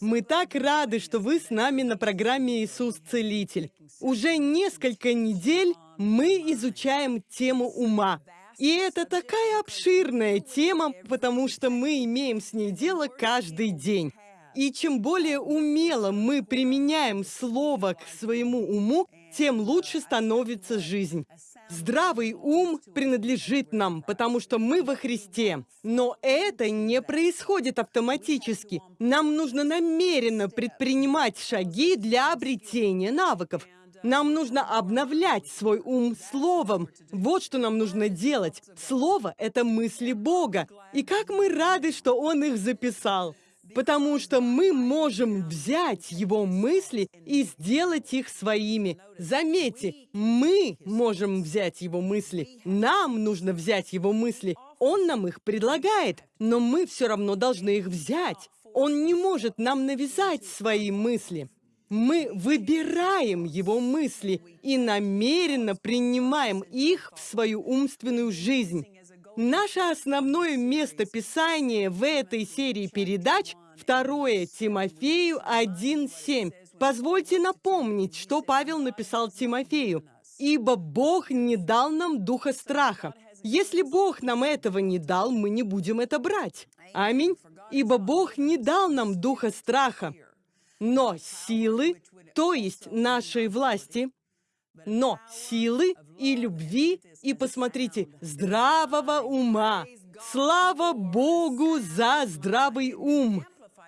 Мы так рады, что вы с нами на программе «Иисус Целитель». Уже несколько недель мы изучаем тему ума. И это такая обширная тема, потому что мы имеем с ней дело каждый день. И чем более умело мы применяем слово к своему уму, тем лучше становится жизнь. Здравый ум принадлежит нам, потому что мы во Христе. Но это не происходит автоматически. Нам нужно намеренно предпринимать шаги для обретения навыков. Нам нужно обновлять свой ум словом. Вот что нам нужно делать. Слово — это мысли Бога. И как мы рады, что Он их записал потому что мы можем взять его мысли и сделать их своими. Заметьте, мы можем взять его мысли. Нам нужно взять его мысли. Он нам их предлагает, но мы все равно должны их взять. Он не может нам навязать свои мысли. Мы выбираем его мысли и намеренно принимаем их в свою умственную жизнь. Наше основное место Писания в этой серии передач – 2 Тимофею 1.7. Позвольте напомнить, что Павел написал Тимофею. «Ибо Бог не дал нам духа страха». Если Бог нам этого не дал, мы не будем это брать. Аминь. Ибо Бог не дал нам духа страха, но силы, то есть нашей власти, но силы и любви, и, посмотрите, здравого ума. Слава Богу за здравый ум!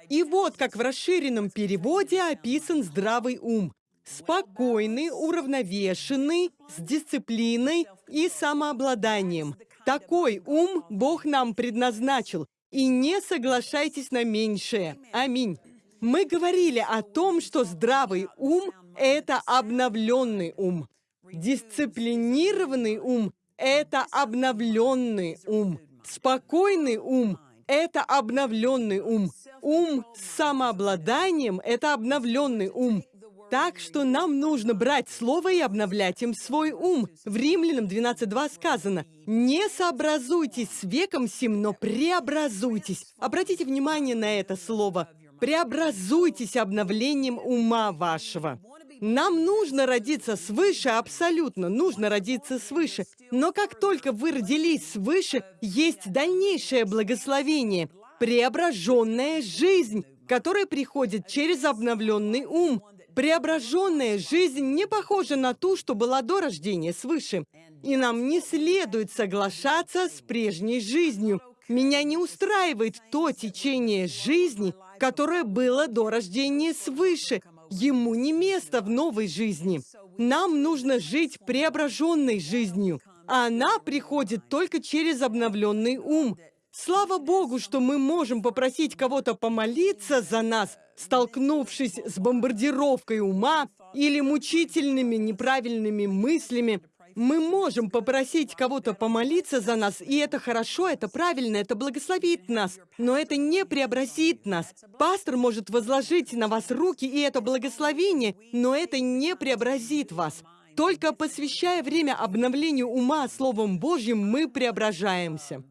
И вот как в расширенном переводе описан здравый ум. Спокойный, уравновешенный, с дисциплиной и самообладанием. Такой ум Бог нам предназначил. И не соглашайтесь на меньшее. Аминь. Мы говорили о том, что здравый ум – это обновленный ум. Дисциплинированный ум – это обновленный ум. Спокойный ум – это обновленный ум. Ум с самообладанием – это обновленный ум. Так что нам нужно брать слово и обновлять им свой ум. В Римлянам 12.2 сказано, «Не сообразуйтесь с веком сим, но преобразуйтесь». Обратите внимание на это слово преобразуйтесь обновлением ума вашего. Нам нужно родиться свыше, абсолютно нужно родиться свыше. Но как только вы родились свыше, есть дальнейшее благословение, преображенная жизнь, которая приходит через обновленный ум. Преображенная жизнь не похожа на ту, что была до рождения свыше. И нам не следует соглашаться с прежней жизнью. Меня не устраивает то течение жизни, которое было до рождения свыше. Ему не место в новой жизни. Нам нужно жить преображенной жизнью. А она приходит только через обновленный ум. Слава Богу, что мы можем попросить кого-то помолиться за нас, столкнувшись с бомбардировкой ума или мучительными неправильными мыслями, мы можем попросить кого-то помолиться за нас, и это хорошо, это правильно, это благословит нас, но это не преобразит нас. Пастор может возложить на вас руки, и это благословение, но это не преобразит вас. Только посвящая время обновлению ума Словом Божьим, мы преображаемся.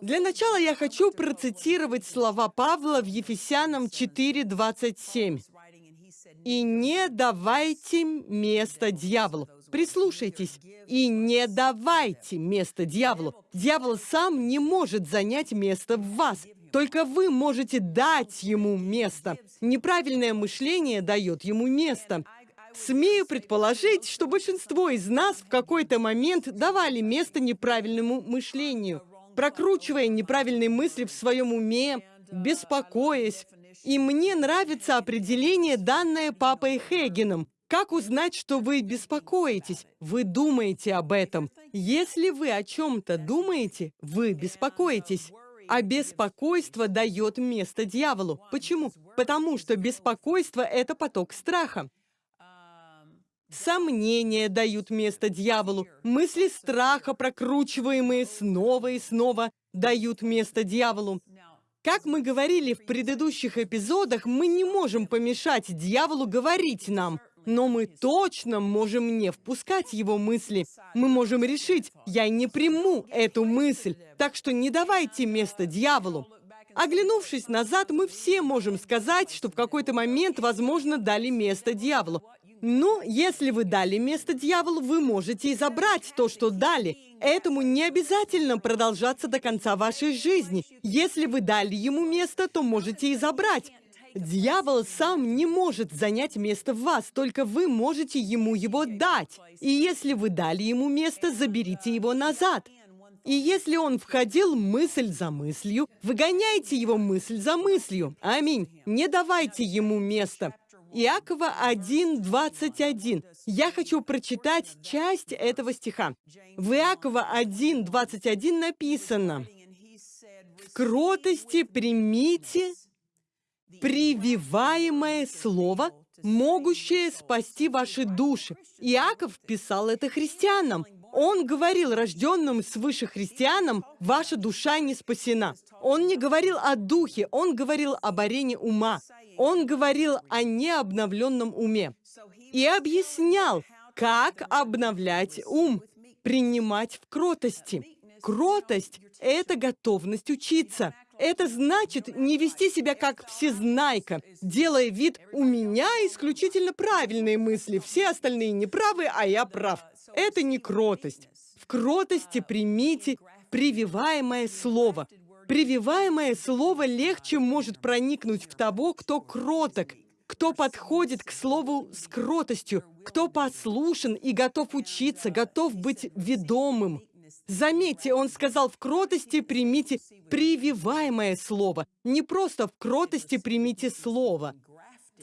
Для начала я хочу процитировать слова Павла в Ефесянам 4.27. «И не давайте место дьяволу». Прислушайтесь и не давайте место дьяволу. Дьявол сам не может занять место в вас. Только вы можете дать ему место. Неправильное мышление дает ему место. Смею предположить, что большинство из нас в какой-то момент давали место неправильному мышлению, прокручивая неправильные мысли в своем уме, беспокоясь. И мне нравится определение, данное папой Хейгеном. Как узнать, что вы беспокоитесь? Вы думаете об этом. Если вы о чем-то думаете, вы беспокоитесь. А беспокойство дает место дьяволу. Почему? Потому что беспокойство – это поток страха. Сомнения дают место дьяволу. Мысли страха, прокручиваемые снова и снова, дают место дьяволу. Как мы говорили в предыдущих эпизодах, мы не можем помешать дьяволу говорить нам но мы точно можем не впускать его мысли. Мы можем решить, я не приму эту мысль, так что не давайте место дьяволу. Оглянувшись назад, мы все можем сказать, что в какой-то момент, возможно, дали место дьяволу. Но если вы дали место дьяволу, вы можете и забрать то, что дали. Этому не обязательно продолжаться до конца вашей жизни. Если вы дали ему место, то можете и забрать. Дьявол сам не может занять место в вас, только вы можете ему его дать. И если вы дали ему место, заберите его назад. И если он входил мысль за мыслью, выгоняйте его мысль за мыслью. Аминь. Не давайте ему места. Иакова 1.21. Я хочу прочитать часть этого стиха. В Иакова 1.21 написано, «В кротости примите прививаемое слово, могущее спасти ваши души». Иаков писал это христианам. Он говорил рожденным свыше христианам, ваша душа не спасена. Он не говорил о духе, он говорил об арене ума. Он говорил о необновленном уме и объяснял, как обновлять ум, принимать в кротости. Кротость — это готовность учиться. Это значит не вести себя как всезнайка, делая вид «у меня исключительно правильные мысли, все остальные неправы, а я прав». Это не кротость. В кротости примите прививаемое слово. Прививаемое слово легче может проникнуть в того, кто кроток, кто подходит к слову с кротостью, кто послушен и готов учиться, готов быть ведомым. Заметьте, он сказал, в кротости примите прививаемое слово. Не просто в кротости примите слово.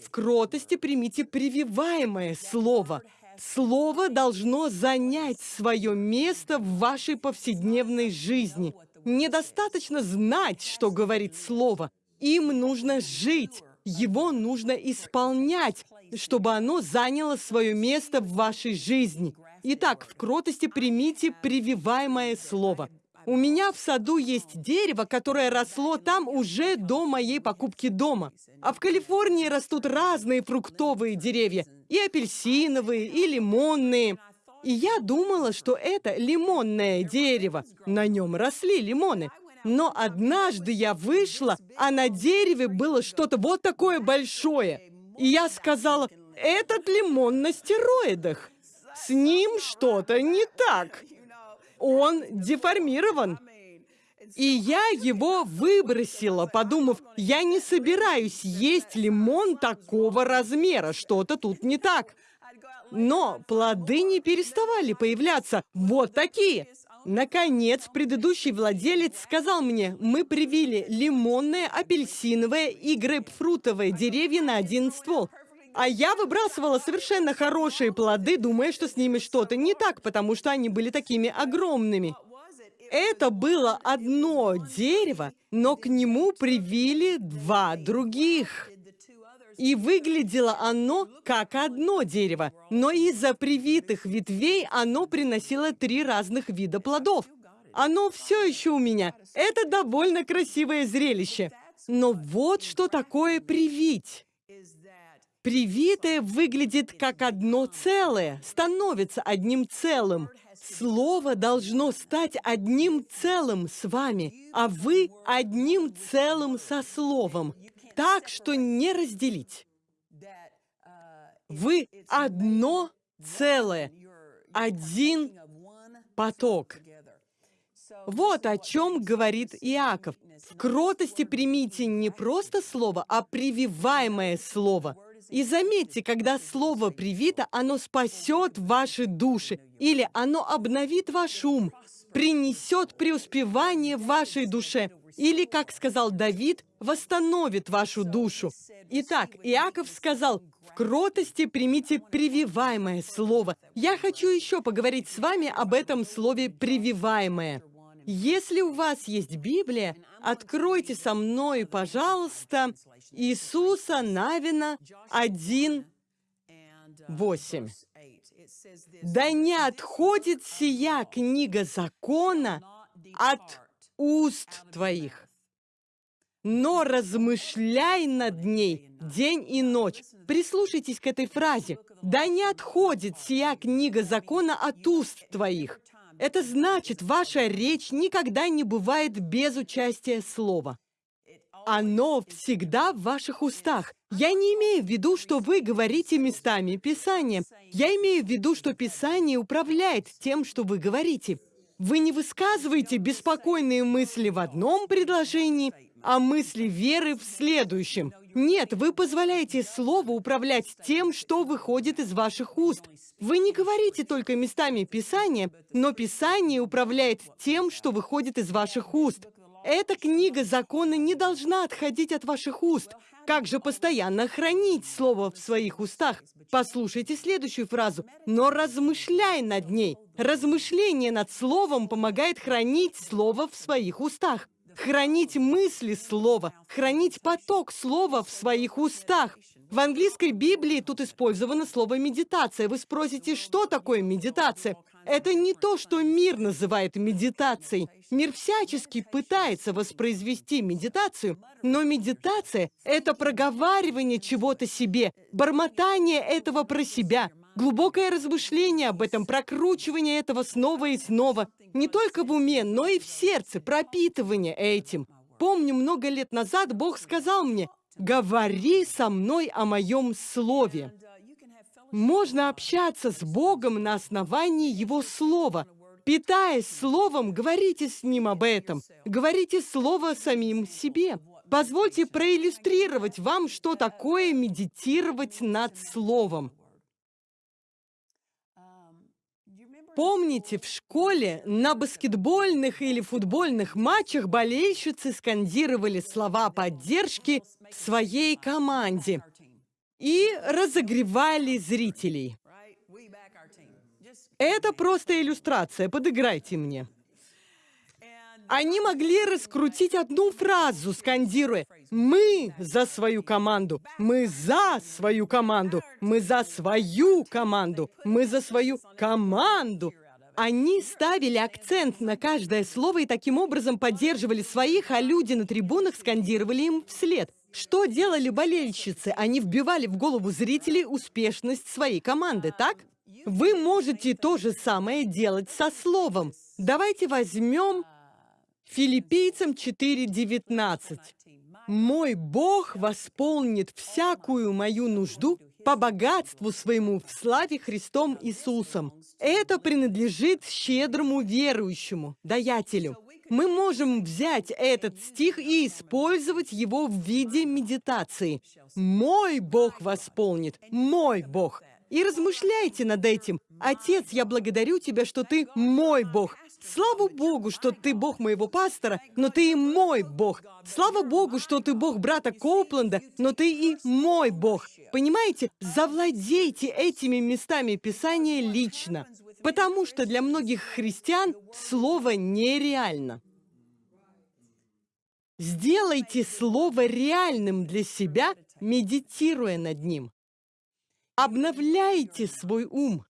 В кротости примите прививаемое слово. Слово должно занять свое место в вашей повседневной жизни. Недостаточно знать, что говорит Слово. Им нужно жить, его нужно исполнять, чтобы оно заняло свое место в вашей жизни. Итак, в кротости примите прививаемое Слово. У меня в саду есть дерево, которое росло там уже до моей покупки дома. А в Калифорнии растут разные фруктовые деревья, и апельсиновые, и лимонные. И я думала, что это лимонное дерево. На нем росли лимоны. Но однажды я вышла, а на дереве было что-то вот такое большое. И я сказала, этот лимон на стероидах. С ним что-то не так. Он деформирован. И я его выбросила, подумав, я не собираюсь есть лимон такого размера, что-то тут не так. Но плоды не переставали появляться. Вот такие. Наконец, предыдущий владелец сказал мне, мы привили лимонное, апельсиновое и грейпфрутовое деревья на один ствол. А я выбрасывала совершенно хорошие плоды, думая, что с ними что-то не так, потому что они были такими огромными. Это было одно дерево, но к нему привили два других. И выглядело оно как одно дерево, но из-за привитых ветвей оно приносило три разных вида плодов. Оно все еще у меня. Это довольно красивое зрелище. Но вот что такое привить. Привитое выглядит как одно целое, становится одним целым. Слово должно стать одним целым с вами, а вы одним целым со Словом так, что не разделить. Вы одно целое, один поток. Вот о чем говорит Иаков. В кротости примите не просто слово, а прививаемое слово. И заметьте, когда слово привито, оно спасет ваши души, или оно обновит ваш ум, принесет преуспевание вашей душе, или, как сказал Давид, восстановит вашу душу. Итак, Иаков сказал, в кротости примите прививаемое слово. Я хочу еще поговорить с вами об этом слове «прививаемое». Если у вас есть Библия, откройте со мной, пожалуйста, Иисуса Навина 1, 8. «Да не отходит сия книга закона от уст твоих, но размышляй над ней день и ночь. Прислушайтесь к этой фразе. Да не отходит сия книга закона от уст твоих. Это значит, ваша речь никогда не бывает без участия слова. Оно всегда в ваших устах. Я не имею в виду, что вы говорите местами Писания. Я имею в виду, что Писание управляет тем, что вы говорите. Вы не высказываете беспокойные мысли в одном предложении, а мысли веры в следующем. Нет, вы позволяете Слову управлять тем, что выходит из ваших уст. Вы не говорите только местами Писания, но Писание управляет тем, что выходит из ваших уст. Эта книга закона не должна отходить от ваших уст. Как же постоянно хранить слово в своих устах? Послушайте следующую фразу. «Но размышляй над ней». Размышление над словом помогает хранить слово в своих устах. Хранить мысли слова, хранить поток слова в своих устах. В английской Библии тут использовано слово «медитация». Вы спросите, что такое медитация? Это не то, что мир называет медитацией. Мир всячески пытается воспроизвести медитацию, но медитация — это проговаривание чего-то себе, бормотание этого про себя, глубокое размышление об этом, прокручивание этого снова и снова, не только в уме, но и в сердце, пропитывание этим. Помню, много лет назад Бог сказал мне, «Говори со мной о моем слове». Можно общаться с Богом на основании Его Слова. Питаясь Словом, говорите с Ним об этом. Говорите Слово самим себе. Позвольте проиллюстрировать вам, что такое медитировать над Словом. Помните, в школе на баскетбольных или футбольных матчах болельщицы скандировали слова поддержки своей команде и разогревали зрителей. Это просто иллюстрация, подыграйте мне. Они могли раскрутить одну фразу, скандируя «Мы за свою команду! Мы за свою команду! Мы за свою команду! Мы за свою команду!» Они ставили акцент на каждое слово и таким образом поддерживали своих, а люди на трибунах скандировали им вслед. Что делали болельщицы? Они вбивали в голову зрителей успешность своей команды, так? Вы можете то же самое делать со словом. Давайте возьмем Филиппийцам 4.19. «Мой Бог восполнит всякую мою нужду по богатству своему в славе Христом Иисусом». Это принадлежит щедрому верующему, даятелю мы можем взять этот стих и использовать его в виде медитации. «Мой Бог восполнит, мой Бог». И размышляйте над этим. Отец, я благодарю Тебя, что Ты мой Бог. Слава Богу, что Ты Бог моего пастора, но Ты и мой Бог. Слава Богу, что Ты Бог брата Коупленда, но Ты и мой Бог. Понимаете? Завладейте этими местами Писания лично. Потому что для многих христиан слово нереально. Сделайте слово реальным для себя, медитируя над ним. Обновляйте свой ум.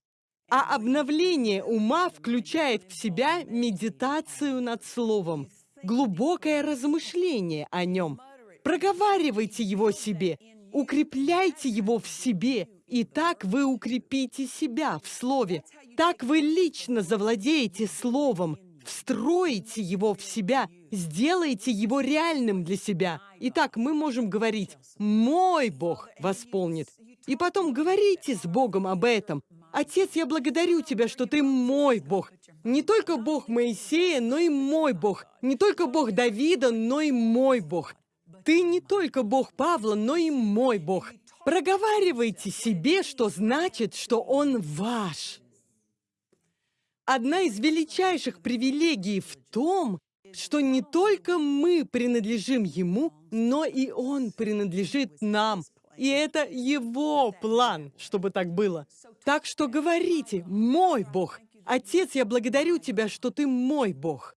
А обновление ума включает в себя медитацию над словом, глубокое размышление о нем. Проговаривайте его себе, укрепляйте его в себе, и так вы укрепите себя в слове, так вы лично завладеете словом, встроите его в себя, сделайте его реальным для себя. Итак, мы можем говорить «Мой Бог восполнит». И потом говорите с Богом об этом. «Отец, я благодарю Тебя, что Ты мой Бог. Не только Бог Моисея, но и мой Бог. Не только Бог Давида, но и мой Бог. Ты не только Бог Павла, но и мой Бог. Проговаривайте себе, что значит, что Он ваш. Одна из величайших привилегий в том, что не только мы принадлежим Ему, но и Он принадлежит нам. И это Его план, чтобы так было. Так что говорите, мой Бог, Отец, я благодарю Тебя, что Ты мой Бог.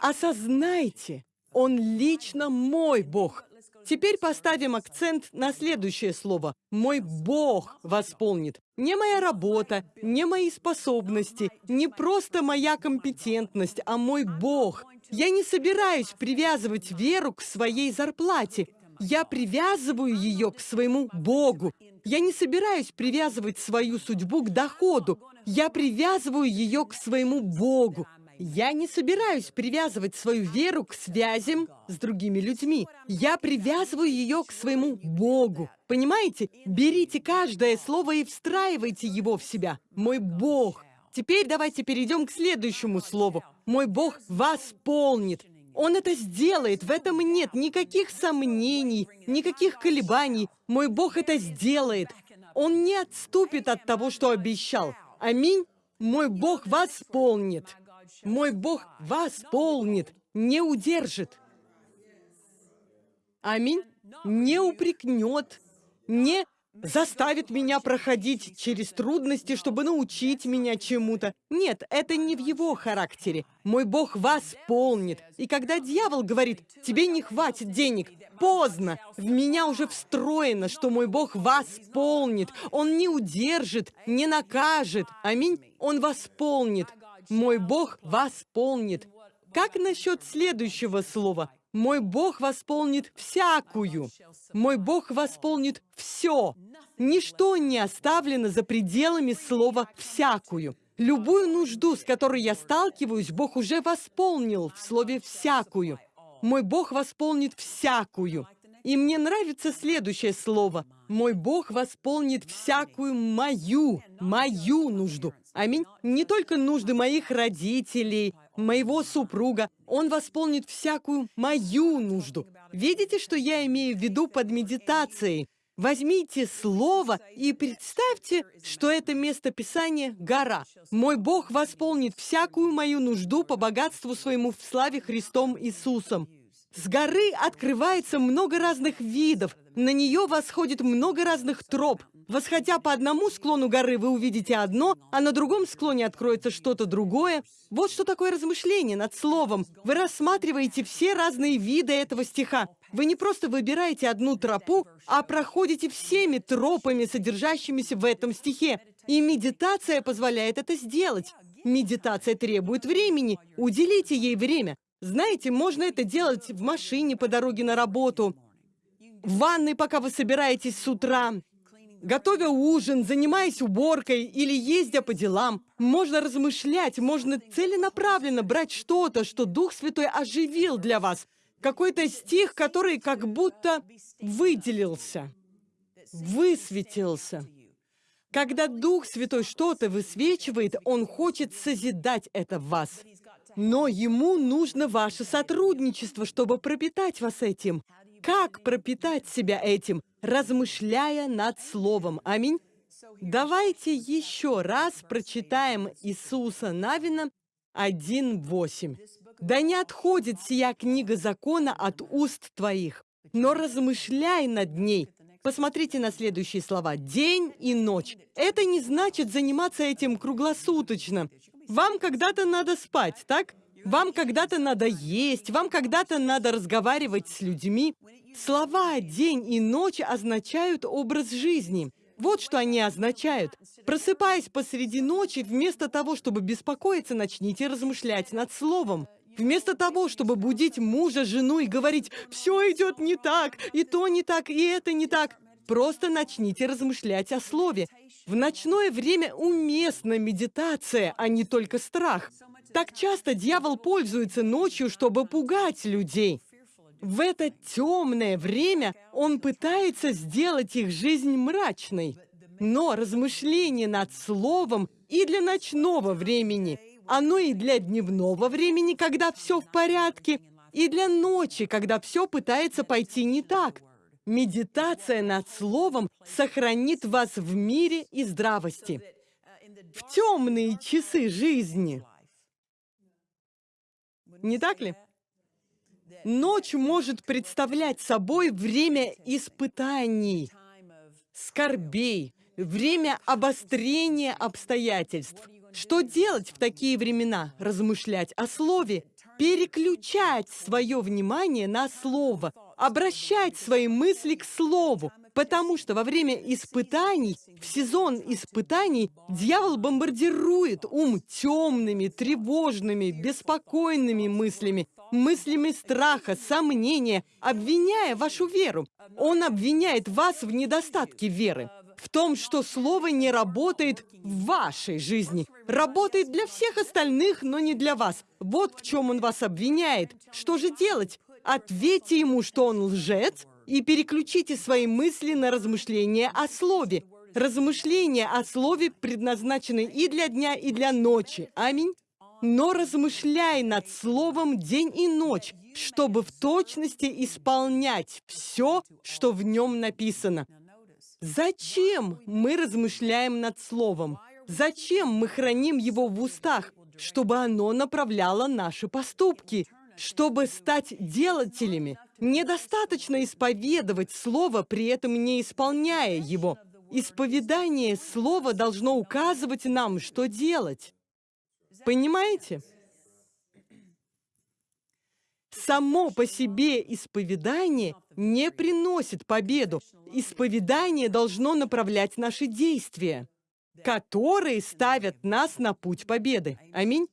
Осознайте, Он лично мой Бог. Теперь поставим акцент на следующее слово. «Мой Бог восполнит». Не моя работа, не мои способности, не просто моя компетентность, а мой Бог. Я не собираюсь привязывать веру к своей зарплате. Я привязываю ее к своему Богу. Я не собираюсь привязывать свою судьбу к доходу. Я привязываю ее к своему Богу. Я не собираюсь привязывать свою веру к связям с другими людьми. Я привязываю ее к своему Богу. Понимаете? Берите каждое слово и встраивайте его в себя. Мой Бог. Теперь давайте перейдем к следующему слову. Мой Бог восполнит. Он это сделает, в этом нет никаких сомнений, никаких колебаний. Мой Бог это сделает. Он не отступит от того, что обещал. Аминь. Мой Бог восполнит. Мой Бог восполнит, не удержит. Аминь. Не упрекнет, не заставит меня проходить через трудности, чтобы научить меня чему-то. Нет, это не в его характере. Мой Бог восполнит. И когда дьявол говорит, тебе не хватит денег, поздно. В меня уже встроено, что мой Бог восполнит. Он не удержит, не накажет. Аминь. Он восполнит. Мой Бог восполнит. Как насчет следующего слова? Мой Бог восполнит всякую. Мой Бог восполнит все. Ничто не оставлено за пределами слова «всякую». Любую нужду, с которой я сталкиваюсь, Бог уже восполнил в слове «всякую». Мой Бог восполнит всякую. И мне нравится следующее слово. Мой Бог восполнит всякую мою, мою нужду. Аминь. Не только нужды моих родителей, моего супруга. Он восполнит всякую мою нужду. Видите, что я имею в виду под медитацией? Возьмите слово и представьте, что это место Писания — гора. Мой Бог восполнит всякую мою нужду по богатству своему в славе Христом Иисусом. С горы открывается много разных видов, на нее восходит много разных троп. Восходя по одному склону горы, вы увидите одно, а на другом склоне откроется что-то другое. Вот что такое размышление над словом. Вы рассматриваете все разные виды этого стиха. Вы не просто выбираете одну тропу, а проходите всеми тропами, содержащимися в этом стихе. И медитация позволяет это сделать. Медитация требует времени. Уделите ей время. Знаете, можно это делать в машине по дороге на работу, в ванной, пока вы собираетесь с утра, готовя ужин, занимаясь уборкой или ездя по делам. Можно размышлять, можно целенаправленно брать что-то, что Дух Святой оживил для вас. Какой-то стих, который как будто выделился, высветился. Когда Дух Святой что-то высвечивает, Он хочет созидать это в вас. Но ему нужно ваше сотрудничество, чтобы пропитать вас этим. Как пропитать себя этим? Размышляя над Словом. Аминь. Давайте еще раз прочитаем Иисуса Навина 1.8. «Да не отходит сия книга закона от уст твоих, но размышляй над ней». Посмотрите на следующие слова. «День и ночь». Это не значит заниматься этим круглосуточно. Вам когда-то надо спать, так? Вам когда-то надо есть, вам когда-то надо разговаривать с людьми. Слова «день» и «ночь» означают образ жизни. Вот что они означают. Просыпаясь посреди ночи, вместо того, чтобы беспокоиться, начните размышлять над словом. Вместо того, чтобы будить мужа, жену и говорить «все идет не так, и то не так, и это не так», просто начните размышлять о слове. В ночное время уместна медитация, а не только страх. Так часто дьявол пользуется ночью, чтобы пугать людей. В это темное время он пытается сделать их жизнь мрачной. Но размышление над словом и для ночного времени, оно и для дневного времени, когда все в порядке, и для ночи, когда все пытается пойти не так. Медитация над словом сохранит вас в мире и здравости. В темные часы жизни. Не так ли? Ночь может представлять собой время испытаний, скорбей, время обострения обстоятельств. Что делать в такие времена? Размышлять о слове, переключать свое внимание на слово, обращать свои мысли к слову, потому что во время испытаний, в сезон испытаний, дьявол бомбардирует ум темными, тревожными, беспокойными мыслями, мыслями страха, сомнения, обвиняя вашу веру. Он обвиняет вас в недостатке веры. в том, что слово не работает в вашей жизни. Работает для всех остальных, но не для вас. Вот в чем он вас обвиняет. Что же делать? Ответьте ему, что он лжец, и переключите свои мысли на размышления о слове. Размышления о слове предназначены и для дня, и для ночи. Аминь. Но размышляй над словом день и ночь, чтобы в точности исполнять все, что в нем написано. Зачем мы размышляем над словом? Зачем мы храним его в устах? Чтобы оно направляло наши поступки, чтобы стать делателями. Недостаточно исповедовать слово, при этом не исполняя его. Исповедание слова должно указывать нам, что делать. Понимаете? Само по себе исповедание не приносит победу. Исповедание должно направлять наши действия, которые ставят нас на путь победы. Аминь.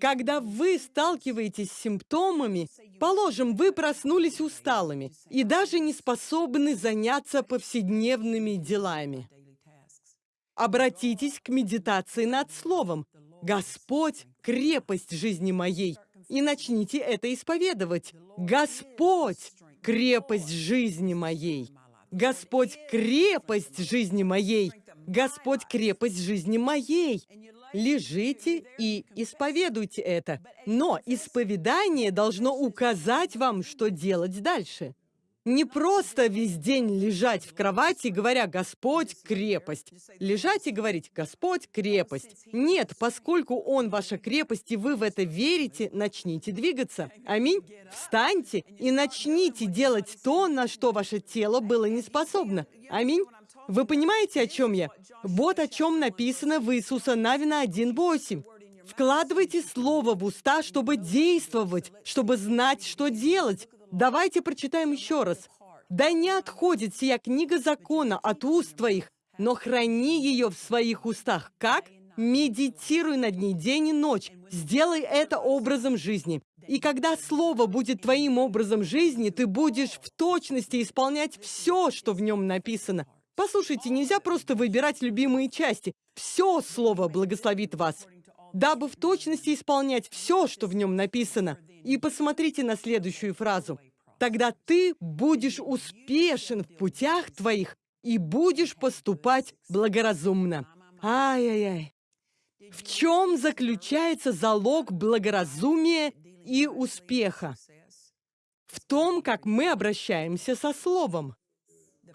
Когда вы сталкиваетесь с симптомами, положим, вы проснулись усталыми и даже не способны заняться повседневными делами. Обратитесь к медитации над словом. «Господь — крепость жизни моей» и начните это исповедовать. Господь — крепость жизни моей. Господь — крепость жизни моей. Господь — крепость жизни моей. Лежите и исповедуйте это. Но исповедание должно указать вам, что делать дальше. Не просто весь день лежать в кровати, говоря «Господь – крепость». Лежать и говорить «Господь – крепость». Нет, поскольку Он ваша крепость, и вы в это верите, начните двигаться. Аминь. Встаньте и начните делать то, на что ваше тело было не способно. Аминь. Вы понимаете, о чем я? Вот о чем написано в Иисуса Навина 1.8. Вкладывайте слово в уста, чтобы действовать, чтобы знать, что делать. Давайте прочитаем еще раз. «Да не отходит сия книга закона от уст твоих, но храни ее в своих устах». Как? Медитируй над ней день и ночь. Сделай это образом жизни. И когда Слово будет твоим образом жизни, ты будешь в точности исполнять все, что в нем написано. Послушайте, нельзя просто выбирать любимые части. Все Слово благословит вас, дабы в точности исполнять все, что в нем написано. И посмотрите на следующую фразу. «Тогда ты будешь успешен в путях твоих и будешь поступать благоразумно». Ай-яй-яй. В чем заключается залог благоразумия и успеха? В том, как мы обращаемся со Словом.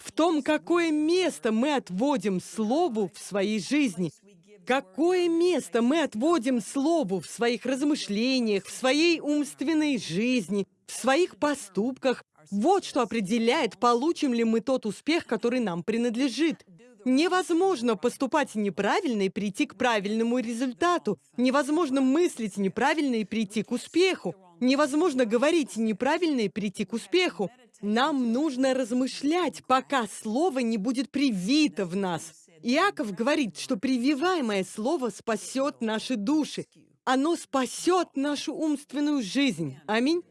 В том, какое место мы отводим Слову в своей жизни – Какое место мы отводим Слову в своих размышлениях, в своей умственной жизни, в своих поступках? Вот что определяет, получим ли мы тот успех, который нам принадлежит. Невозможно поступать неправильно и прийти к правильному результату. Невозможно мыслить неправильно и прийти к успеху. Невозможно говорить неправильно и прийти к успеху. Нам нужно размышлять, пока слово не будет привито в нас. Иаков говорит, что прививаемое слово спасет наши души. Оно спасет нашу умственную жизнь. Аминь.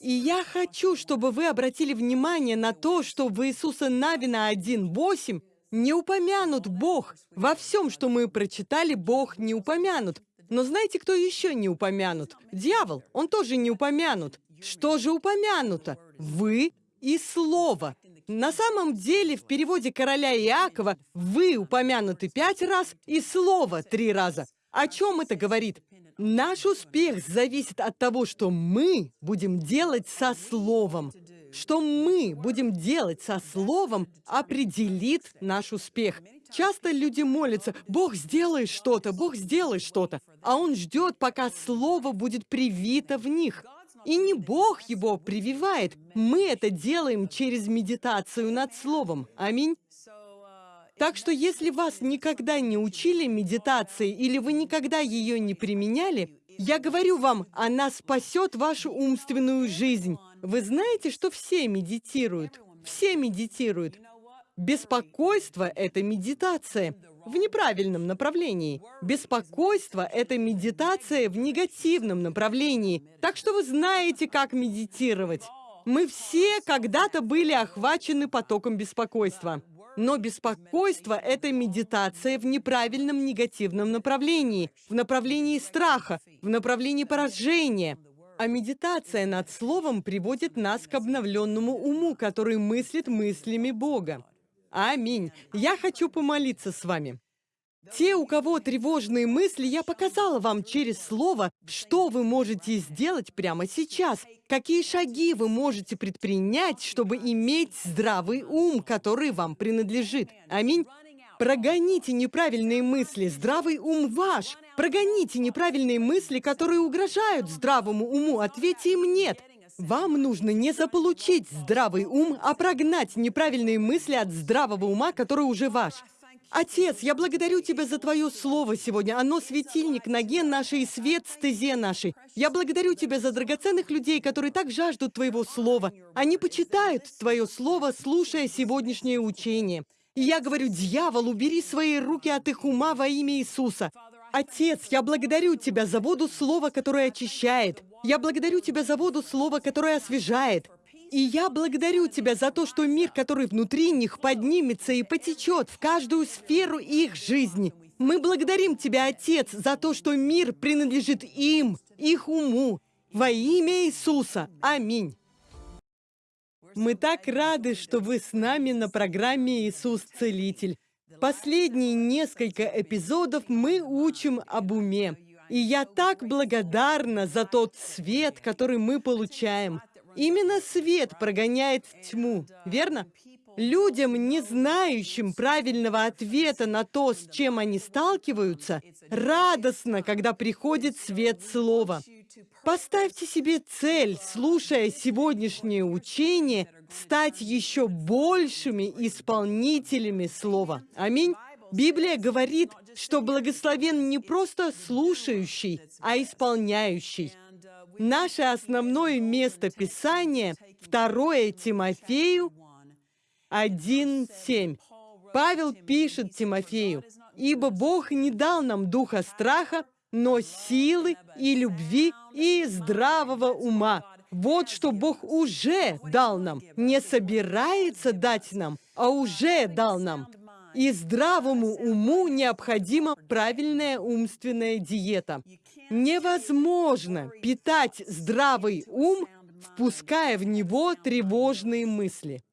И я хочу, чтобы вы обратили внимание на то, что в Иисуса Навина 1.8 не упомянут Бог. Во всем, что мы прочитали, Бог не упомянут. Но знаете, кто еще не упомянут? Дьявол, он тоже не упомянут. Что же упомянуто? Вы и Слово. На самом деле, в переводе короля Иакова «вы» упомянуты пять раз и «слово» три раза. О чем это говорит? Наш успех зависит от того, что мы будем делать со словом. Что мы будем делать со словом, определит наш успех. Часто люди молятся, «Бог, сделай что-то, Бог, сделай что-то», а Он ждет, пока слово будет привито в них – и не Бог его прививает. Мы это делаем через медитацию над Словом. Аминь. Так что если вас никогда не учили медитации или вы никогда ее не применяли, я говорю вам, она спасет вашу умственную жизнь. Вы знаете, что все медитируют? Все медитируют. Беспокойство — это медитация в неправильном направлении. Беспокойство — это медитация в негативном направлении. Так что вы знаете, как медитировать. Мы все когда-то были охвачены потоком беспокойства. Но беспокойство — это медитация в неправильном негативном направлении, в направлении страха, в направлении поражения. А медитация над Словом приводит нас к обновленному уму, который мыслит мыслями Бога. Аминь. Я хочу помолиться с вами. Те, у кого тревожные мысли, я показала вам через слово, что вы можете сделать прямо сейчас. Какие шаги вы можете предпринять, чтобы иметь здравый ум, который вам принадлежит. Аминь. Прогоните неправильные мысли, здравый ум ваш. Прогоните неправильные мысли, которые угрожают здравому уму. Ответьте им «нет». Вам нужно не заполучить здравый ум, а прогнать неправильные мысли от здравого ума, который уже ваш. Отец, я благодарю Тебя за Твое Слово сегодня. Оно светильник ноге нашей и свет стезе нашей. Я благодарю Тебя за драгоценных людей, которые так жаждут Твоего Слова. Они почитают Твое Слово, слушая сегодняшнее учение. И я говорю, дьявол, убери свои руки от их ума во имя Иисуса. Отец, я благодарю Тебя за воду Слова, которое очищает. Я благодарю Тебя за воду Слова, которое освежает. И я благодарю Тебя за то, что мир, который внутри них, поднимется и потечет в каждую сферу их жизни. Мы благодарим Тебя, Отец, за то, что мир принадлежит им, их уму. Во имя Иисуса. Аминь. Мы так рады, что вы с нами на программе «Иисус Целитель». Последние несколько эпизодов мы учим об уме. И я так благодарна за тот свет, который мы получаем. Именно свет прогоняет тьму, верно? Людям, не знающим правильного ответа на то, с чем они сталкиваются, радостно, когда приходит свет слова. Поставьте себе цель, слушая сегодняшнее учение, стать еще большими исполнителями слова. Аминь. Библия говорит, что благословен не просто слушающий, а исполняющий. Наше основное место Писания — 2 Тимофею 1.7. Павел пишет Тимофею, «Ибо Бог не дал нам духа страха, но силы и любви и здравого ума». Вот что Бог уже дал нам, не собирается дать нам, а уже дал нам. И здравому уму необходима правильная умственная диета. Невозможно питать здравый ум, впуская в него тревожные мысли.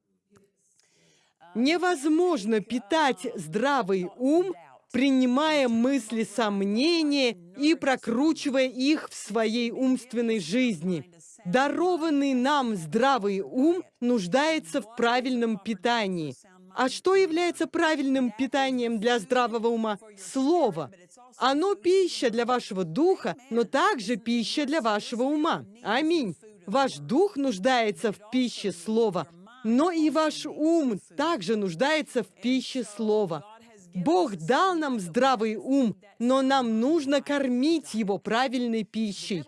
Невозможно питать здравый ум, принимая мысли сомнения и прокручивая их в своей умственной жизни. Дарованный нам здравый ум нуждается в правильном питании. А что является правильным питанием для здравого ума? Слово. Оно пища для вашего духа, но также пища для вашего ума. Аминь. Ваш дух нуждается в пище слова, но и ваш ум также нуждается в пище слова. Бог дал нам здравый ум, но нам нужно кормить его правильной пищей.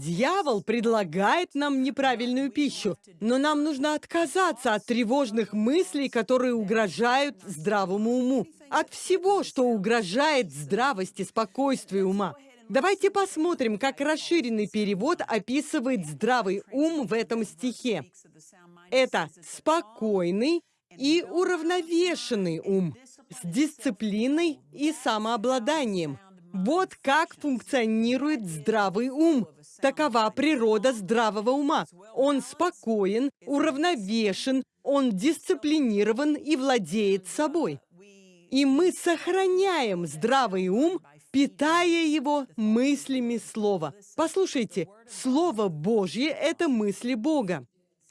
Дьявол предлагает нам неправильную пищу, но нам нужно отказаться от тревожных мыслей, которые угрожают здравому уму, от всего, что угрожает здравости, спокойствию ума. Давайте посмотрим, как расширенный перевод описывает здравый ум в этом стихе. Это спокойный и уравновешенный ум с дисциплиной и самообладанием. Вот как функционирует здравый ум. Такова природа здравого ума. Он спокоен, уравновешен, он дисциплинирован и владеет собой. И мы сохраняем здравый ум, питая его мыслями Слова. Послушайте, Слово Божье — это мысли Бога.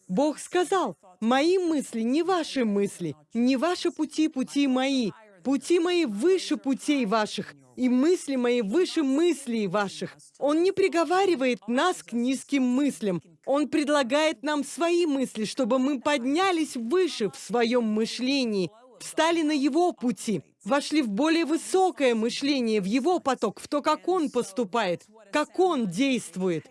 Бог сказал, «Мои мысли не ваши мысли, не ваши пути, пути мои, пути мои выше путей ваших, и мысли мои выше мыслей ваших. Он не приговаривает нас к низким мыслям. Он предлагает нам свои мысли, чтобы мы поднялись выше в своем мышлении, встали на его пути, вошли в более высокое мышление, в его поток, в то, как он поступает, как он действует.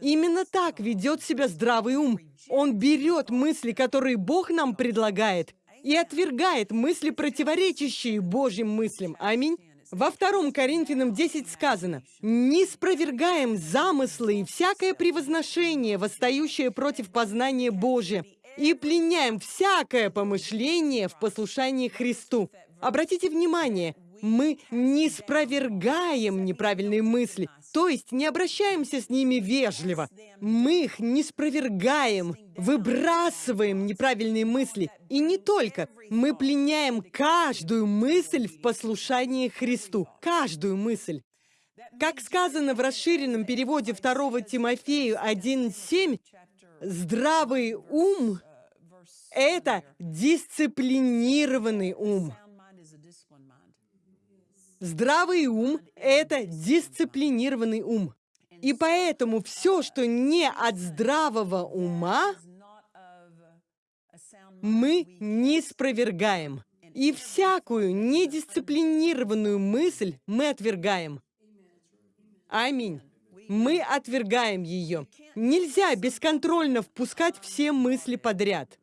Именно так ведет себя здравый ум. Он берет мысли, которые Бог нам предлагает, и отвергает мысли, противоречащие Божьим мыслям. Аминь. Во втором Коринфянам 10 сказано, «Не спровергаем замыслы и всякое превозношение, восстающее против познания Божия, и пленяем всякое помышление в послушании Христу». Обратите внимание, мы не спровергаем неправильные мысли, то есть не обращаемся с ними вежливо. Мы их не спровергаем, выбрасываем неправильные мысли. И не только. Мы пленяем каждую мысль в послушании Христу. Каждую мысль. Как сказано в расширенном переводе 2 Тимофею 1.7, здравый ум — это дисциплинированный ум. Здравый ум — это дисциплинированный ум. И поэтому все, что не от здравого ума, мы не спровергаем. И всякую недисциплинированную мысль мы отвергаем. Аминь. Мы отвергаем ее. Нельзя бесконтрольно впускать все мысли подряд.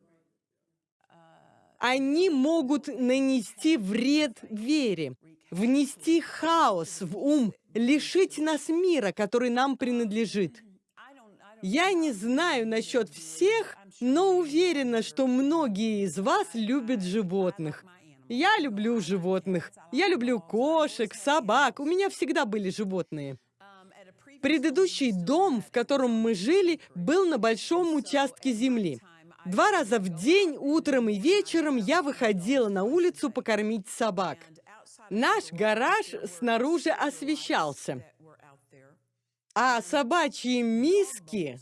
Они могут нанести вред вере внести хаос в ум, лишить нас мира, который нам принадлежит. Я не знаю насчет всех, но уверена, что многие из вас любят животных. Я люблю животных. Я люблю кошек, собак. У меня всегда были животные. Предыдущий дом, в котором мы жили, был на большом участке земли. Два раза в день, утром и вечером, я выходила на улицу покормить собак. Наш гараж снаружи освещался, а собачьи миски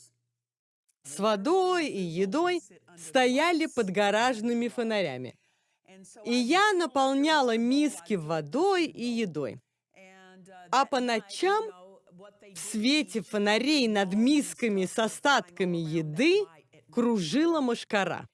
с водой и едой стояли под гаражными фонарями. И я наполняла миски водой и едой. А по ночам в свете фонарей над мисками с остатками еды кружила мошкара.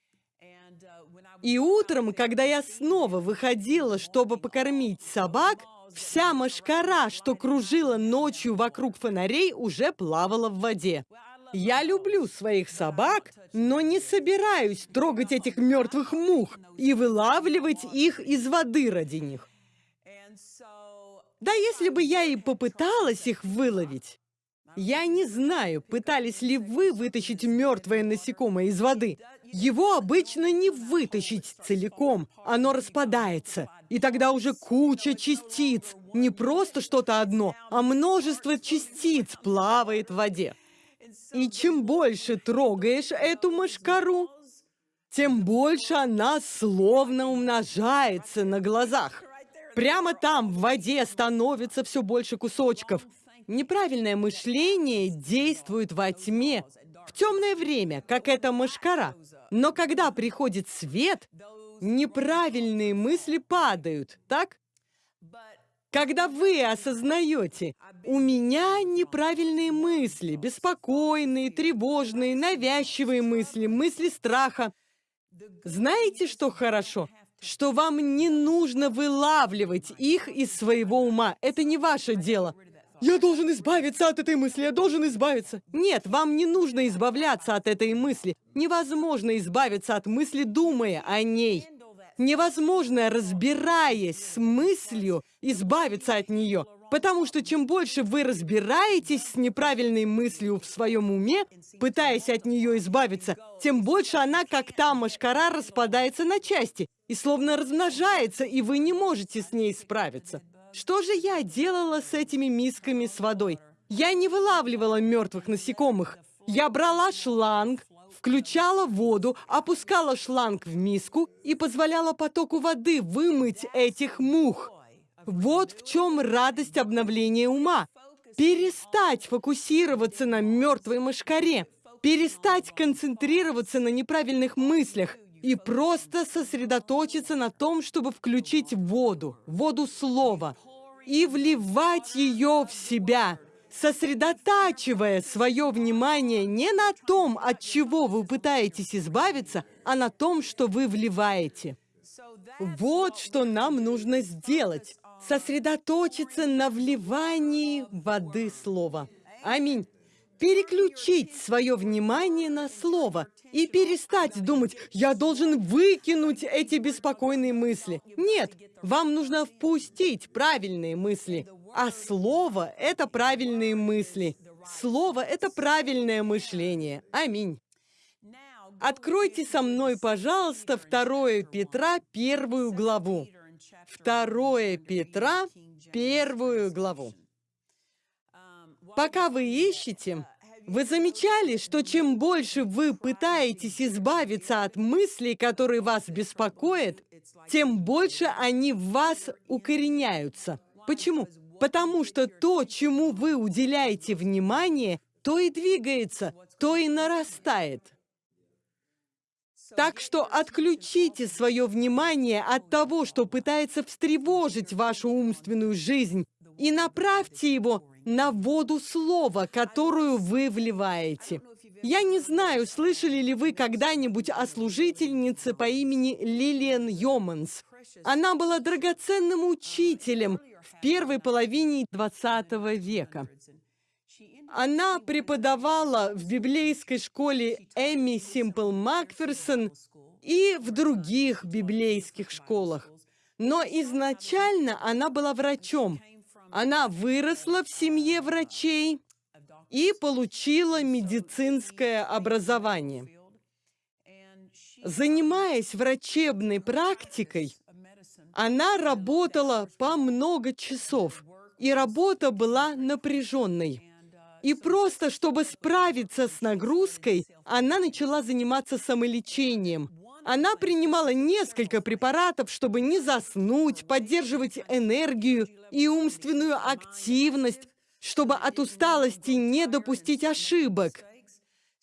И утром, когда я снова выходила, чтобы покормить собак, вся мошкара, что кружила ночью вокруг фонарей, уже плавала в воде. Я люблю своих собак, но не собираюсь трогать этих мертвых мух и вылавливать их из воды ради них. Да если бы я и попыталась их выловить, я не знаю, пытались ли вы вытащить мертвое насекомое из воды. Его обычно не вытащить целиком, оно распадается. И тогда уже куча частиц, не просто что-то одно, а множество частиц плавает в воде. И чем больше трогаешь эту мошкару, тем больше она словно умножается на глазах. Прямо там, в воде, становится все больше кусочков. Неправильное мышление действует во тьме, в темное время, как эта мошкара. Но когда приходит свет, неправильные мысли падают, так? Когда вы осознаете, у меня неправильные мысли, беспокойные, тревожные, навязчивые мысли, мысли страха. Знаете, что хорошо? Что вам не нужно вылавливать их из своего ума. Это не ваше дело. Я должен избавиться от этой мысли, я должен избавиться. Нет, вам не нужно избавляться от этой мысли. Невозможно избавиться от мысли, думая о ней. Невозможно, разбираясь с мыслью, избавиться от нее. Потому что чем больше вы разбираетесь с неправильной мыслью в своем уме, пытаясь от нее избавиться, тем больше она, как та машкара, распадается на части и словно размножается, и вы не можете с ней справиться. Что же я делала с этими мисками с водой? Я не вылавливала мертвых насекомых. Я брала шланг, включала воду, опускала шланг в миску и позволяла потоку воды вымыть этих мух. Вот в чем радость обновления ума. Перестать фокусироваться на мертвой мышкаре, перестать концентрироваться на неправильных мыслях, и просто сосредоточиться на том, чтобы включить воду, воду слова, и вливать ее в себя, сосредотачивая свое внимание не на том, от чего вы пытаетесь избавиться, а на том, что вы вливаете. Вот что нам нужно сделать. Сосредоточиться на вливании воды слова. Аминь. Переключить свое внимание на слово и перестать думать, я должен выкинуть эти беспокойные мысли. Нет, вам нужно впустить правильные мысли, а слово — это правильные мысли. Слово — это правильное мышление. Аминь. Откройте со мной, пожалуйста, 2 Петра, первую главу. 2 Петра, первую главу. Пока вы ищете, вы замечали, что чем больше вы пытаетесь избавиться от мыслей, которые вас беспокоят, тем больше они в вас укореняются. Почему? Потому что то, чему вы уделяете внимание, то и двигается, то и нарастает. Так что отключите свое внимание от того, что пытается встревожить вашу умственную жизнь, и направьте его на воду слова, которую вы вливаете. Я не знаю, слышали ли вы когда-нибудь о служительнице по имени Лилиан Йоманс. Она была драгоценным учителем в первой половине XX века. Она преподавала в библейской школе Эми Симпл Макферсон и в других библейских школах. Но изначально она была врачом. Она выросла в семье врачей и получила медицинское образование. Занимаясь врачебной практикой, она работала по много часов, и работа была напряженной. И просто, чтобы справиться с нагрузкой, она начала заниматься самолечением. Она принимала несколько препаратов, чтобы не заснуть, поддерживать энергию и умственную активность, чтобы от усталости не допустить ошибок.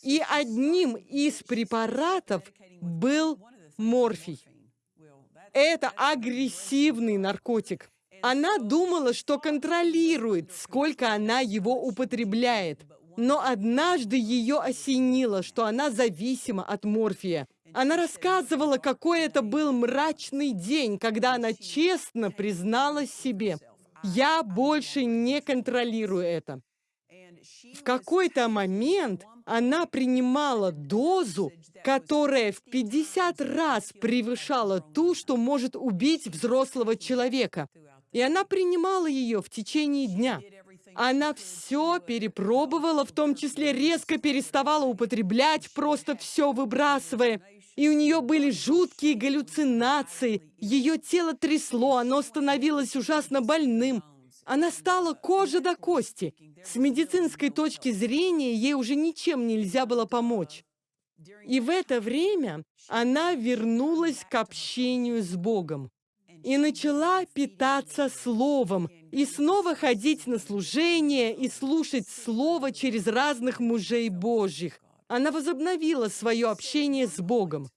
И одним из препаратов был морфий. Это агрессивный наркотик. Она думала, что контролирует, сколько она его употребляет. Но однажды ее осенило, что она зависима от морфия. Она рассказывала, какой это был мрачный день, когда она честно призналась себе. «Я больше не контролирую это». В какой-то момент она принимала дозу, которая в 50 раз превышала ту, что может убить взрослого человека. И она принимала ее в течение дня. Она все перепробовала, в том числе резко переставала употреблять, просто все выбрасывая. И у нее были жуткие галлюцинации. Ее тело трясло, оно становилось ужасно больным. Она стала кожа до кости. С медицинской точки зрения ей уже ничем нельзя было помочь. И в это время она вернулась к общению с Богом и начала питаться Словом, и снова ходить на служение и слушать Слово через разных мужей Божьих. Она возобновила свое общение с Богом.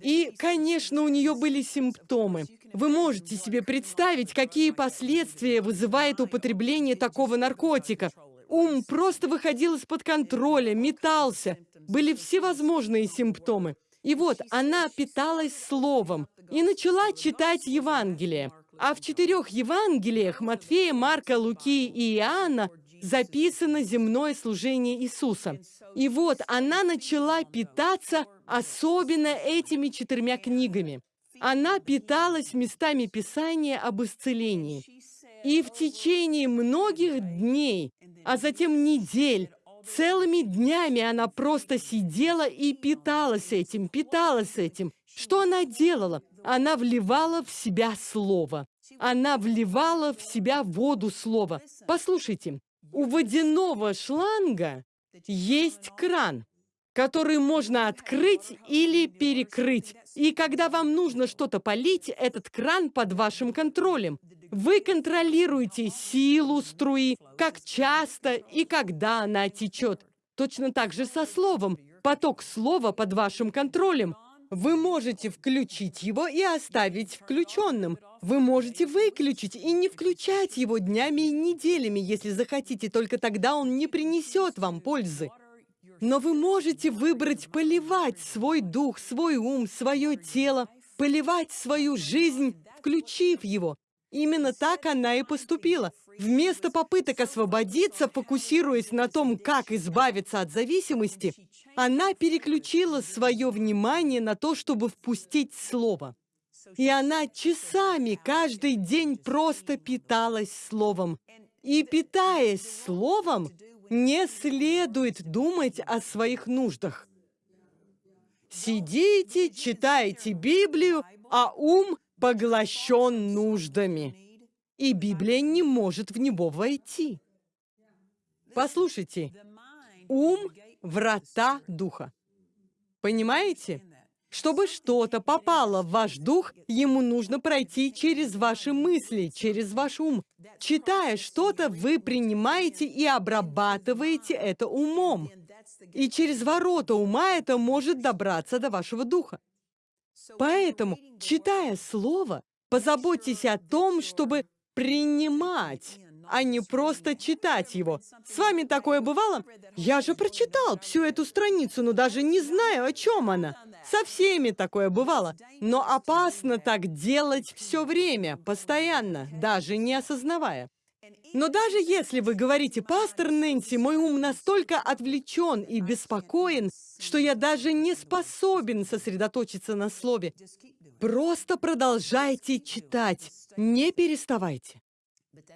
И, конечно, у нее были симптомы. Вы можете себе представить, какие последствия вызывает употребление такого наркотика. Ум просто выходил из-под контроля, метался. Были всевозможные симптомы. И вот она питалась словом и начала читать Евангелие. А в четырех Евангелиях Матфея, Марка, Луки и Иоанна записано земное служение Иисуса. И вот она начала питаться особенно этими четырьмя книгами. Она питалась местами Писания об исцелении. И в течение многих дней, а затем недель, Целыми днями она просто сидела и питалась этим, питалась этим. Что она делала? Она вливала в себя слово. Она вливала в себя воду слова. Послушайте, у водяного шланга есть кран, который можно открыть или перекрыть. И когда вам нужно что-то полить, этот кран под вашим контролем. Вы контролируете силу струи, как часто и когда она течет. Точно так же со словом. Поток слова под вашим контролем. Вы можете включить его и оставить включенным. Вы можете выключить и не включать его днями и неделями, если захотите, только тогда он не принесет вам пользы. Но вы можете выбрать поливать свой дух, свой ум, свое тело, поливать свою жизнь, включив его. Именно так она и поступила. Вместо попыток освободиться, фокусируясь на том, как избавиться от зависимости, она переключила свое внимание на то, чтобы впустить слово. И она часами каждый день просто питалась словом. И питаясь словом, не следует думать о своих нуждах. Сидите, читаете Библию, а ум поглощен нуждами. И Библия не может в него войти. Послушайте, ум – врата духа. Понимаете? Чтобы что-то попало в ваш дух, ему нужно пройти через ваши мысли, через ваш ум. Читая что-то, вы принимаете и обрабатываете это умом. И через ворота ума это может добраться до вашего духа. Поэтому, читая слово, позаботьтесь о том, чтобы принимать а не просто читать его. С вами такое бывало? Я же прочитал всю эту страницу, но даже не знаю, о чем она. Со всеми такое бывало. Но опасно так делать все время, постоянно, даже не осознавая. Но даже если вы говорите, пастор Нэнси, мой ум настолько отвлечен и беспокоен, что я даже не способен сосредоточиться на слове, просто продолжайте читать, не переставайте.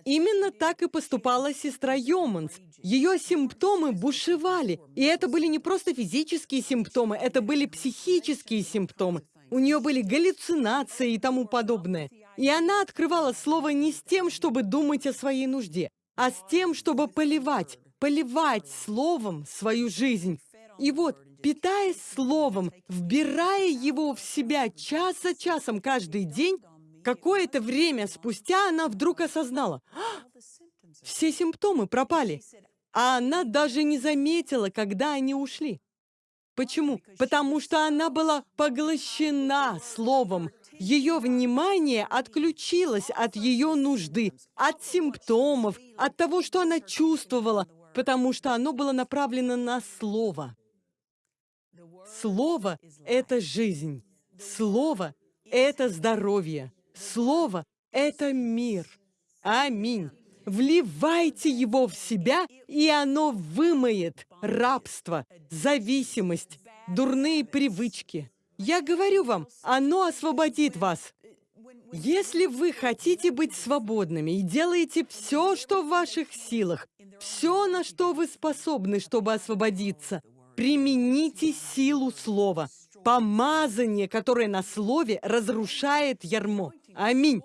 Именно так и поступала сестра Йоманс. Ее симптомы бушевали. И это были не просто физические симптомы, это были психические симптомы. У нее были галлюцинации и тому подобное. И она открывала слово не с тем, чтобы думать о своей нужде, а с тем, чтобы поливать, поливать словом свою жизнь. И вот, питаясь словом, вбирая его в себя час за часом каждый день, Какое-то время спустя она вдруг осознала, «А, все симптомы пропали, а она даже не заметила, когда они ушли. Почему? Потому что она была поглощена словом. Ее внимание отключилось от ее нужды, от симптомов, от того, что она чувствовала, потому что оно было направлено на слово. Слово — это жизнь. Слово — это здоровье. Слово — это мир. Аминь. Вливайте его в себя, и оно вымоет рабство, зависимость, дурные привычки. Я говорю вам, оно освободит вас. Если вы хотите быть свободными и делаете все, что в ваших силах, все, на что вы способны, чтобы освободиться, примените силу слова, помазание, которое на слове разрушает ярмо. Аминь.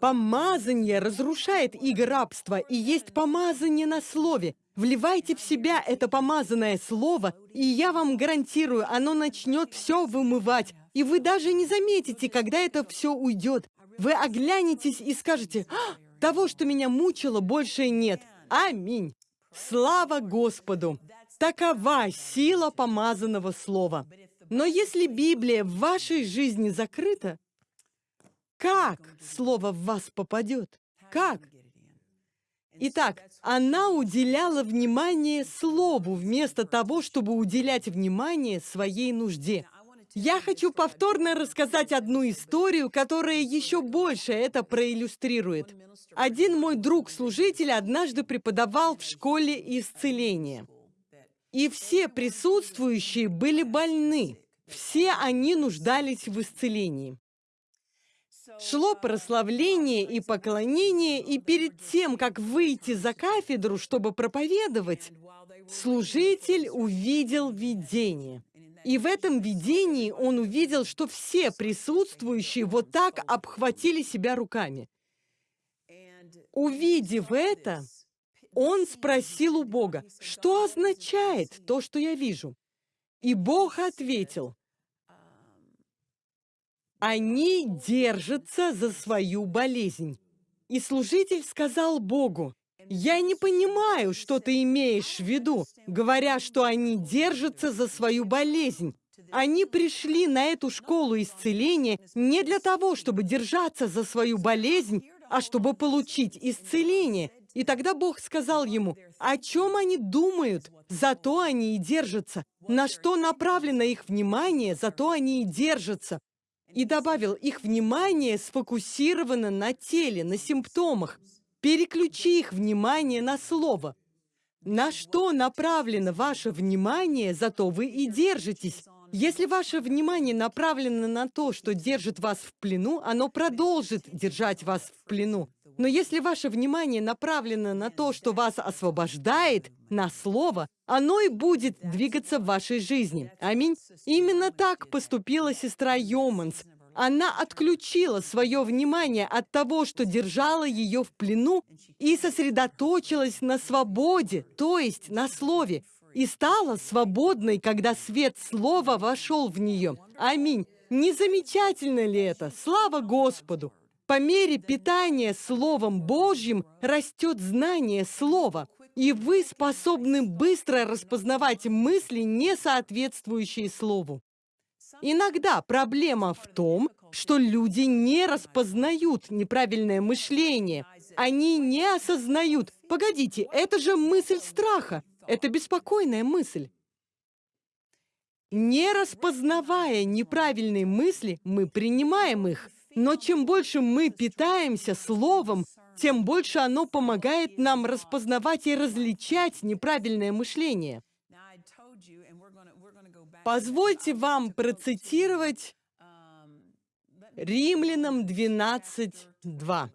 Помазание разрушает иго рабства, и есть помазание на слове. Вливайте в себя это помазанное слово, и я вам гарантирую, оно начнет все вымывать. И вы даже не заметите, когда это все уйдет. Вы оглянетесь и скажете, а, того, что меня мучило, больше нет. Аминь. Слава Господу! Такова сила помазанного слова. Но если Библия в вашей жизни закрыта, как слово в вас попадет? Как? Итак, она уделяла внимание слову, вместо того, чтобы уделять внимание своей нужде. Я хочу повторно рассказать одну историю, которая еще больше это проиллюстрирует. Один мой друг-служитель однажды преподавал в школе исцеления. И все присутствующие были больны. Все они нуждались в исцелении. Шло прославление и поклонение, и перед тем, как выйти за кафедру, чтобы проповедовать, служитель увидел видение. И в этом видении он увидел, что все присутствующие вот так обхватили себя руками. Увидев это, он спросил у Бога, что означает то, что я вижу? И Бог ответил, они держатся за свою болезнь. И служитель сказал Богу, «Я не понимаю, что ты имеешь в виду, говоря, что они держатся за свою болезнь. Они пришли на эту школу исцеления не для того, чтобы держаться за свою болезнь, а чтобы получить исцеление. И тогда Бог сказал ему, о чем они думают, зато они и держатся. На что направлено их внимание, зато они и держатся. И добавил, их внимание сфокусировано на теле, на симптомах. Переключи их внимание на слово. На что направлено ваше внимание, зато вы и держитесь. Если ваше внимание направлено на то, что держит вас в плену, оно продолжит держать вас в плену. Но если ваше внимание направлено на то, что вас освобождает, на слово, оно и будет двигаться в вашей жизни. Аминь. Именно так поступила сестра Йоманс. Она отключила свое внимание от того, что держало ее в плену, и сосредоточилась на свободе, то есть на слове, и стала свободной, когда свет слова вошел в нее. Аминь. Не замечательно ли это? Слава Господу! По мере питания Словом Божьим растет знание Слова, и вы способны быстро распознавать мысли, не соответствующие Слову. Иногда проблема в том, что люди не распознают неправильное мышление. Они не осознают. Погодите, это же мысль страха. Это беспокойная мысль. Не распознавая неправильные мысли, мы принимаем их. Но чем больше мы питаемся Словом, тем больше оно помогает нам распознавать и различать неправильное мышление. Позвольте вам процитировать Римлянам 12.2.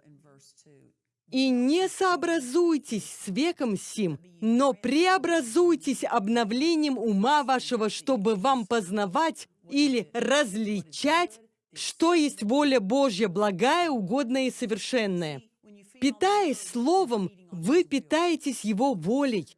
«И не сообразуйтесь с веком сим, но преобразуйтесь обновлением ума вашего, чтобы вам познавать или различать что есть воля Божья, благая, угодная и совершенная? Питаясь Словом, вы питаетесь Его волей.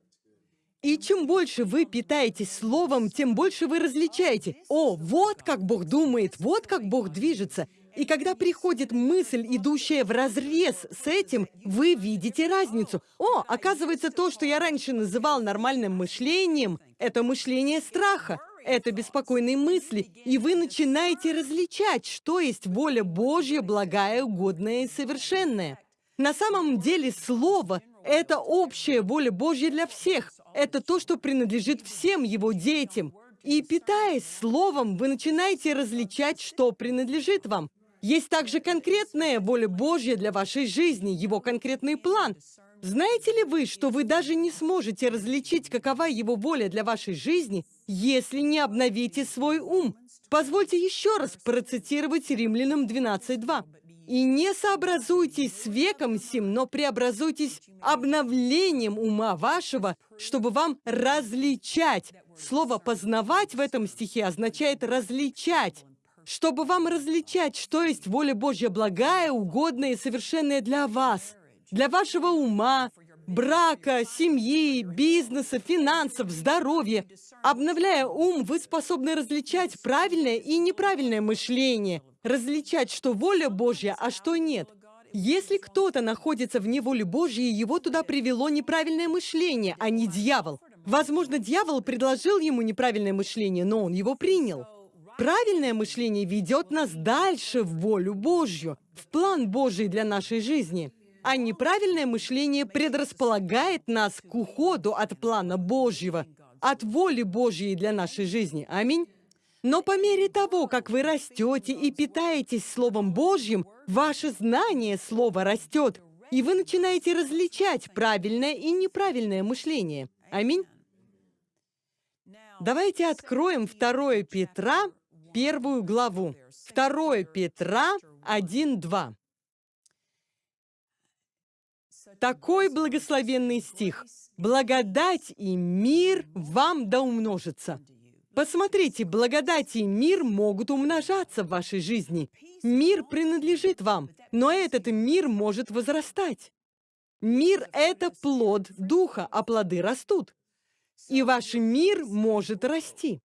И чем больше вы питаетесь Словом, тем больше вы различаете. О, вот как Бог думает, вот как Бог движется. И когда приходит мысль, идущая в разрез с этим, вы видите разницу. О, оказывается, то, что я раньше называл нормальным мышлением, это мышление страха это беспокойные мысли, и вы начинаете различать, что есть воля Божья, благая, угодная и совершенная. На самом деле Слово — это общая воля Божья для всех. Это то, что принадлежит всем Его детям. И питаясь Словом, вы начинаете различать, что принадлежит вам. Есть также конкретная воля Божья для вашей жизни, Его конкретный план. Знаете ли вы, что вы даже не сможете различить, какова Его воля для вашей жизни, если не обновите свой ум. Позвольте еще раз процитировать Римлянам 12.2. «И не сообразуйтесь с веком сим, но преобразуйтесь обновлением ума вашего, чтобы вам различать». Слово «познавать» в этом стихе означает «различать». Чтобы вам различать, что есть воля Божья благая, угодная и совершенная для вас, для вашего ума, брака, семьи, бизнеса, финансов, здоровья. Обновляя ум, вы способны различать правильное и неправильное мышление, различать, что воля Божья, а что нет. Если кто-то находится вне воли Божьей, его туда привело неправильное мышление, а не дьявол. Возможно, дьявол предложил ему неправильное мышление, но он его принял. Правильное мышление ведет нас дальше в волю Божью, в план Божий для нашей жизни а неправильное мышление предрасполагает нас к уходу от плана Божьего, от воли Божьей для нашей жизни. Аминь. Но по мере того, как вы растете и питаетесь Словом Божьим, ваше знание Слова растет, и вы начинаете различать правильное и неправильное мышление. Аминь. Давайте откроем 2 Петра, первую главу. 2 Петра 1.2. Такой благословенный стих. «Благодать и мир вам да умножится». Посмотрите, благодать и мир могут умножаться в вашей жизни. Мир принадлежит вам, но этот мир может возрастать. Мир — это плод духа, а плоды растут. И ваш мир может расти.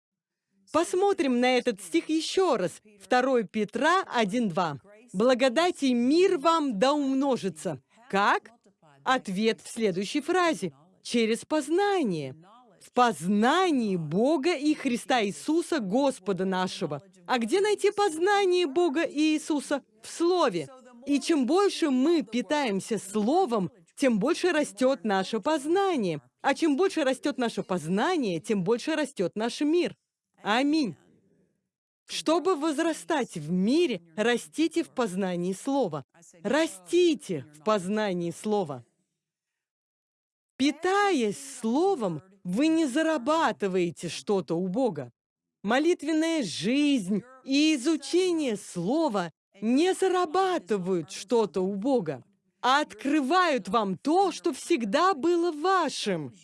Посмотрим на этот стих еще раз. 2 Петра 1.2. «Благодать и мир вам да умножится». Как? Ответ в следующей фразе. Через познание. В познании Бога и Христа Иисуса, Господа нашего. А где найти познание Бога и Иисуса? В Слове. И чем больше мы питаемся Словом, тем больше растет наше познание. А чем больше растет наше познание, тем больше растет наш мир. Аминь. Чтобы возрастать в мире, растите в познании Слова. Растите в познании Слова. Питаясь Словом, вы не зарабатываете что-то у Бога. Молитвенная жизнь и изучение Слова не зарабатывают что-то у Бога, а открывают вам то, что всегда было вашим,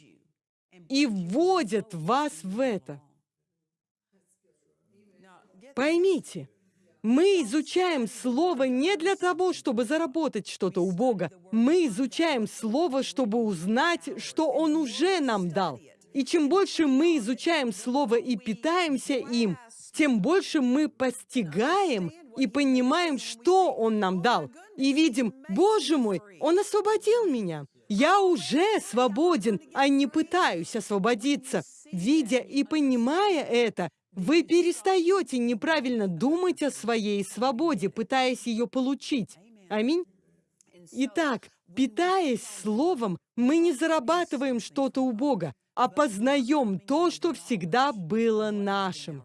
и вводят вас в это. Поймите, мы изучаем Слово не для того, чтобы заработать что-то у Бога. Мы изучаем Слово, чтобы узнать, что Он уже нам дал. И чем больше мы изучаем Слово и питаемся им, тем больше мы постигаем и понимаем, что Он нам дал. И видим, Боже мой, Он освободил меня. Я уже свободен, а не пытаюсь освободиться. Видя и понимая это, вы перестаете неправильно думать о своей свободе, пытаясь ее получить. Аминь. Итак, питаясь Словом, мы не зарабатываем что-то у Бога, а познаем то, что всегда было нашим.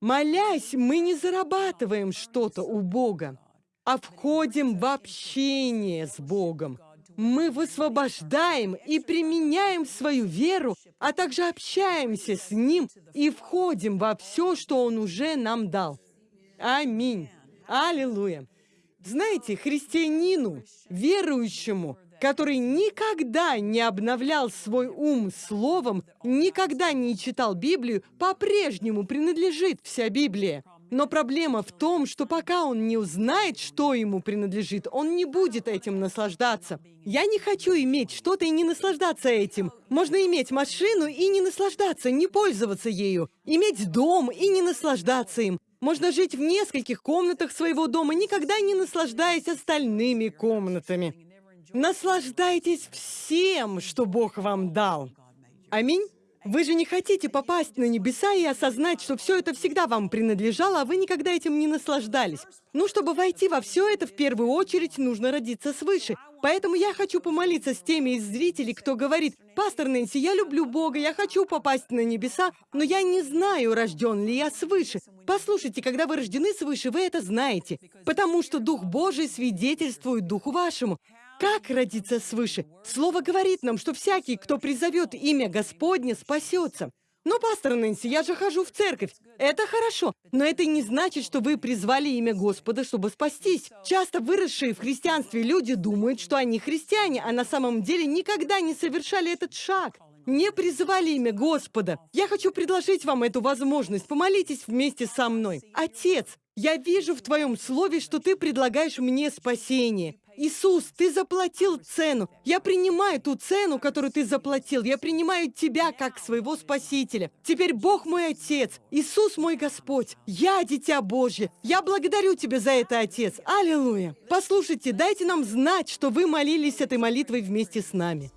Молясь, мы не зарабатываем что-то у Бога, а входим в общение с Богом мы высвобождаем и применяем свою веру, а также общаемся с Ним и входим во все, что Он уже нам дал. Аминь. Аллилуйя. Знаете, христианину, верующему, который никогда не обновлял свой ум словом, никогда не читал Библию, по-прежнему принадлежит вся Библия. Но проблема в том, что пока он не узнает, что ему принадлежит, он не будет этим наслаждаться. Я не хочу иметь что-то и не наслаждаться этим. Можно иметь машину и не наслаждаться, не пользоваться ею. Иметь дом и не наслаждаться им. Можно жить в нескольких комнатах своего дома, никогда не наслаждаясь остальными комнатами. Наслаждайтесь всем, что Бог вам дал. Аминь. Вы же не хотите попасть на небеса и осознать, что все это всегда вам принадлежало, а вы никогда этим не наслаждались. Ну, чтобы войти во все это, в первую очередь нужно родиться свыше. Поэтому я хочу помолиться с теми из зрителей, кто говорит, «Пастор Нэнси, я люблю Бога, я хочу попасть на небеса, но я не знаю, рожден ли я свыше». Послушайте, когда вы рождены свыше, вы это знаете, потому что Дух Божий свидетельствует Духу вашему. Как родиться свыше? Слово говорит нам, что всякий, кто призовет имя Господне, спасется. Но, пастор Нэнси, я же хожу в церковь. Это хорошо, но это не значит, что вы призвали имя Господа, чтобы спастись. Часто выросшие в христианстве люди думают, что они христиане, а на самом деле никогда не совершали этот шаг. Не призывали имя Господа. Я хочу предложить вам эту возможность. Помолитесь вместе со мной. Отец, я вижу в Твоем Слове, что Ты предлагаешь мне спасение. Иисус, Ты заплатил цену. Я принимаю ту цену, которую Ты заплатил. Я принимаю Тебя как своего Спасителя. Теперь Бог мой Отец, Иисус мой Господь. Я Дитя Божье. Я благодарю Тебя за это, Отец. Аллилуйя. Послушайте, дайте нам знать, что вы молились этой молитвой вместе с нами.